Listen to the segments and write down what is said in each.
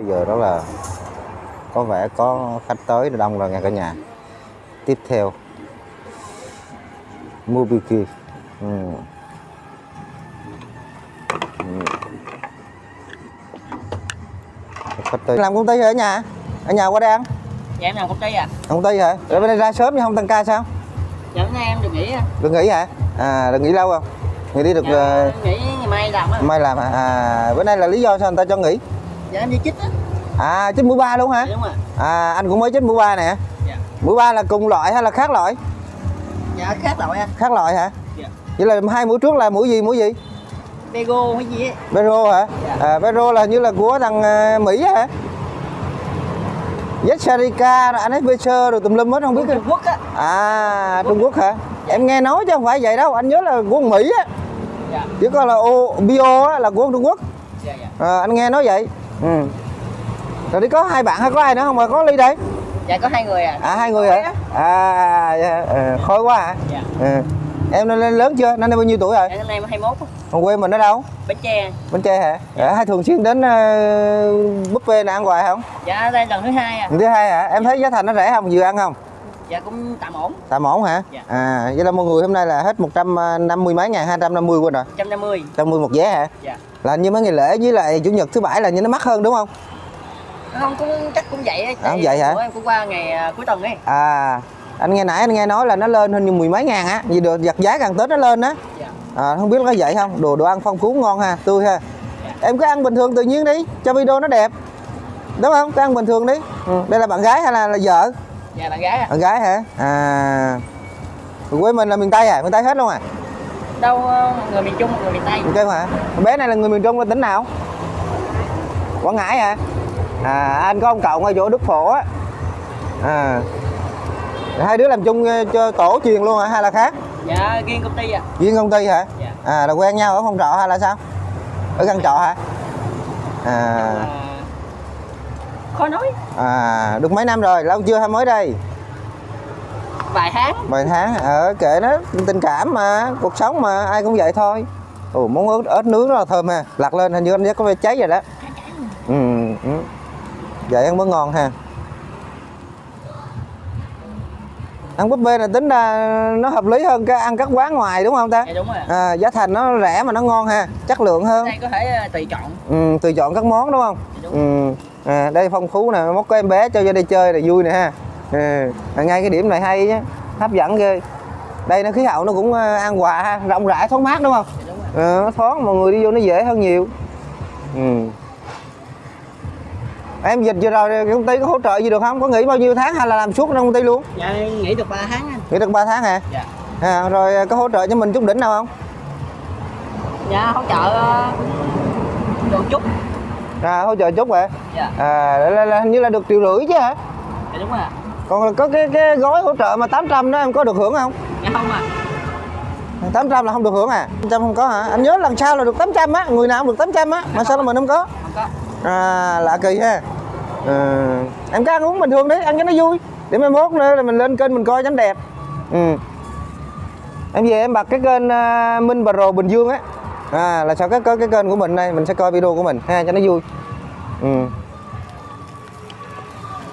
bây giờ đó là có vẻ có khách tới đông rồi nha cả nhà. Tiếp theo. Mubiki. Ừ. Ừ. khách tới. Làm công ty hả ở nhà? Ở nhà qua đây ăn? Dạ em làm công ty à công ty hả? Rồi bên đây ra sớm nhưng không tăng ca sao? Dạ bữa nay em được nghỉ à được nghỉ hả? À được nghỉ lâu không? Nghỉ đi được dạ, ờ, nghỉ ngày mai làm á mai làm hả? À bữa nay là lý do sao người ta cho nghỉ dạ em đi chích á. À chích mũi ba luôn hả? Dạ, đúng rồi. À anh cũng mới chích mũi ba nè. Dạ. Mũi ba là cùng loại hay là khác loại? Dạ khác loại anh. Khác loại hả? Dạ. Vậy là hai mũi trước là mũi gì mũi gì? Bego hay gì Vero hả? Dạ. à Vero là như là của thằng ờ, Mỹ hả? Yesarika rồi Anheuser rồi tùm lum hết không biết Trung Quốc á. À Trung Quốc. Hả? Em nghe nói chứ không phải vậy đâu anh nhớ là của Mỹ á. Dạ. Chứ còn là o, bio á, là của Trung Quốc. Dạ dạ. À, anh nghe nói vậy ừ. rồi đi có hai bạn hay có ai nữa không mà có ly đây. Dạ có hai người à à hai người hả? À dạ, ờ, khôi quá hả? Dạ. Ừ. em lên lên lớn chưa? Năm nay bao nhiêu tuổi rồi? Dạ năm nay em 21 á. Còn quê mình ở đâu? Bến Tre. Bến tre hả? Dạ. hay thường xuyên đến uh, buffet này ăn hoài không? Dạ đây lần thứ hai à lần thứ hai hả? Em thấy giá thành nó rẻ không? Vừa ăn không? Dạ cũng tạm ổn. Tạm ổn hả? Dạ. à vậy là mọi người hôm nay là hết 150 mấy ngàn 250 quên rồi. 150 150 một vé hả? Dạ là như mấy ngày lễ với lại chủ nhật thứ bảy là như nó mắc hơn đúng không? Không cũng chắc cũng vậy á À, cũng vậy hả? em cũng qua ngày à, cuối tuần ấy. À anh nghe nãy anh nghe nói là nó lên hơn như mười mấy ngàn á vì được giật giá càng tết nó lên á. Dạ. À, không biết có vậy không? Đồ đồ ăn phong phú ngon ha tươi ha. Dạ. em cứ ăn bình thường tự nhiên đi cho video nó đẹp. Đúng không? Cứ ăn bình thường đi. Ừ. đây là bạn gái hay là, là vợ? Dạ bạn gái à bạn gái hả? À. Quê mình là miền tây à? Miền tây hết luôn à đâu ờ, người miền Trung người miền Tây. Tây hả bé này là người miền trung là tỉnh nào? Quảng ngãi hả? À anh có ông cậu ngay chỗ đức phổ á. À hai đứa làm chung ờ, cho tổ truyền luôn hả hay là khác? Dạ riêng công ty à riêng công ty hả? Dạ. À là quen nhau ở phòng trọ hay là sao? Ở căn trọ hả? À. À, khó nói. À được mấy năm rồi lâu chưa hay mới đây vài tháng. Vài tháng ở kệ nó tình cảm mà cuộc sống mà ai cũng vậy thôi. Ồ món ớt ớt nướng rất là thơm ha. Lặt lên hình như anh có vẻ cháy rồi đó. Ừ, ừ. vậy ăn mới ngon ha. Ăn buffet này tính ra nó hợp lý hơn cái ăn các quán ngoài đúng không ta? Dạ đúng rồi à, giá thành nó rẻ mà nó ngon ha. Chất lượng hơn. Đây có thể ờ, tùy chọn. Ừ, tùy chọn các món đúng không? Dạ đúng. ừ. à, đây phong phú nè mốt có em bé cho vô đây chơi là vui nè ha ừ. à, ngay cái điểm này hay chứ hấp dẫn ghê. Đây nó khí hậu nó cũng ờ, an hòa ha rộng rãi thoáng mát đúng không? Đúng ờ, nó thoáng mọi người đi vô nó dễ hơn nhiều. Ừ. em dịch vừa rồi công ty có hỗ trợ gì được không? Có nghỉ bao nhiêu tháng hay là làm suốt trong công ty luôn? Dạ nghỉ được 3 tháng anh. Nghỉ được 3 tháng hả? Dạ. À, rồi có hỗ trợ cho mình chút đỉnh nào không? Dạ hỗ trợ ờ, được chút à, hỗ trợ chút hả? Dạ. À, là, là, là, hình như là được triệu rưỡi chứ hả? Dạ đúng rồi. Còn có cái cái gói hỗ trợ mà 800 đó em có được hưởng không? Dạ không à 800 là không được hưởng à? 800 không có hả? Anh nhớ lần sau là được 800 á người nào cũng được 800 á mà sao là mình không có? Không có. À lạ kỳ ha. Ừ. em cứ ăn uống bình thường đấy ăn cho nó vui. Để mai mốt nữa là mình lên kênh mình coi cho nó đẹp. Ừ. em về em bật cái kênh uh, Minh Pro Bình Dương á. À là sao cái cái cái kênh của mình đây mình sẽ coi video của mình ha cho nó vui. Ừ.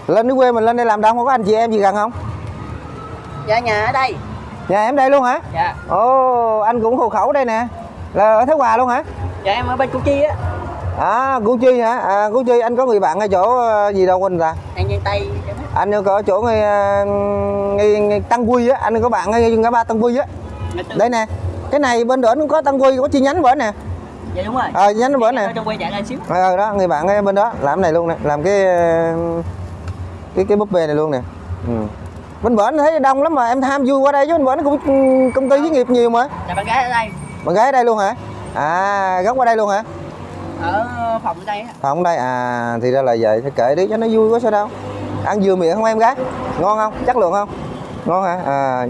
lên cái quê mình lên đây làm đâu không có anh chị em gì gần không? Dạ nhà ở đây. Nhà em đây luôn hả? Dạ. Ồ anh cũng hộ khẩu đây nè. Là ở Thái Hòa luôn hả? Dạ em ở bên Củ Chi á. À Củ Chi hả? À, Củ Chi anh có người bạn ở chỗ ờ, gì đâu quên ta An Giang Tây. Anh có chỗ ngay, ngay, ngay Tăng Quy á. Anh có bạn ngay ngã ba Tăng Quy á. Đây nè. Cái này bên đó cũng có Tăng Quy có chi nhánh bển nè. Dạ đúng rồi. Ờ chi nhánh bển nè. Ờ đó người bạn bên đó làm này luôn nè. Làm cái ờ, cái cái búp bê này luôn nè. Ừ. bên bển thấy đông lắm mà em tham vui qua đây chứ bên bển cũng công ty với nghiệp nhiều mà. Là bạn gái ở đây. Bạn gái ở đây luôn hả? À gốc qua đây luôn hả? Ở phòng ở đây phòng đây à thì ra là vậy thì kệ đi cho nó vui có sao đâu. Ăn vừa miệng không em gái? Ngon không? Chất lượng không? Ngon hả? À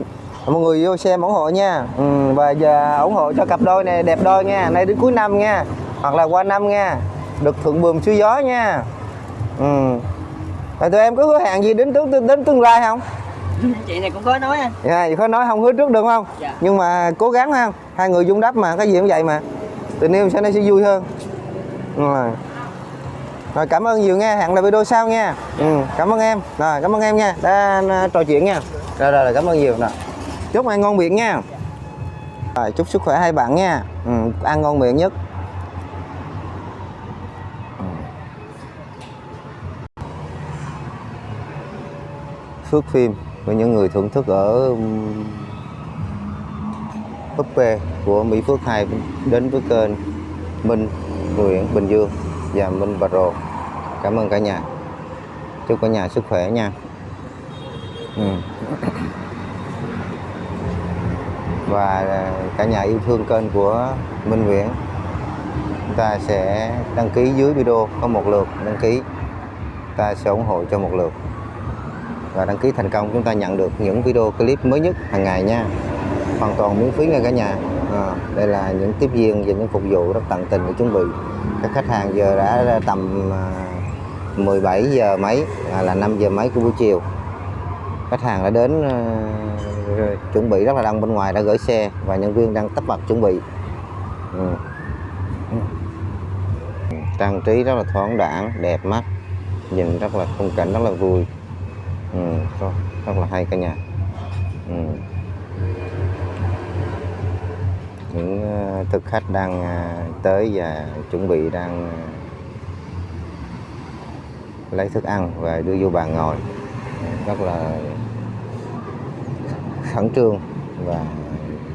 mọi người vô xem ủng hộ nha. Ừ, và giờ ủng hộ cho cặp đôi này đẹp đôi nha. Nay đến cuối năm nha. Hoặc là qua năm nha. Được thuận buồm xuôi gió nha. Ừ rồi tụi em có hứa hẹn gì đến tương đến tương lai không? Chị này cũng có nói anh dạ khó nói không hứa trước được không? Dạ. nhưng mà cố gắng ha hai người dung đắp mà cái gì cũng vậy mà. Tình yêu sẽ nó sẽ vui hơn. Rồi. Rồi cảm ơn nhiều nha hẹn lại video sau nha. Ừ, cảm ơn em. Rồi cảm ơn em nha. Đã đã trò chuyện nha. Rồi rồi, rồi cảm ơn nhiều. Rồi. Chúc ăn ngon miệng nha. Rồi chúc sức khỏe hai bạn nha. Ừ, ăn ngon miệng nhất Phước phim với những người thưởng thức ở um, búp Puppet của Mỹ Phước 2 đến với kênh Minh Nguyễn Bình Dương và Minh Pro cảm ơn cả nhà. Chúc cả nhà sức khỏe nha. Ừ. và à, cả nhà yêu thương kênh của Minh Nguyễn, chúng ta sẽ đăng ký dưới video có một lượt đăng ký. Ta sẽ ủng hộ cho một lượt và đăng ký thành công. Chúng ta nhận được những video clip mới nhất hàng ngày nha. Hoàn toàn miễn phí nha cả nhà. À, đây là những tiếp viên và những phục vụ rất tận tình để chuẩn bị. Các khách hàng giờ đã tầm ờ, 17 giờ mấy à, là 5 giờ mấy của buổi chiều. Khách hàng đã đến à, chuẩn bị rất là đông bên ngoài đã gửi xe và nhân viên đang tấp bật chuẩn bị. Ừ. trang trí rất là thoáng đãng đẹp mắt nhìn rất là khung cảnh rất là vui ừ, rất, rất là hay cả nhà. Ừ. những ờ, thực khách đang ờ, tới và chuẩn bị đang ờ, lấy thức ăn và đưa vô bàn ngồi. Ừ, rất là khẩn trương và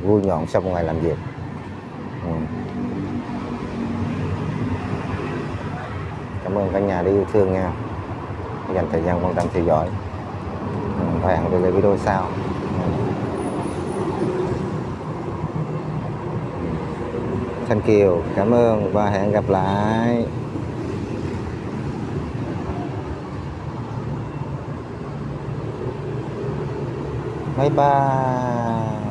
vui nhộn sau một ngày làm việc. Ừ. cảm ơn cả nhà đã yêu thương nha. Dành thời gian quan tâm theo dõi vàng và hẹn gặp video sau. Ừ. Thank you, cảm ơn. Và hẹn gặp lại. Bye bye.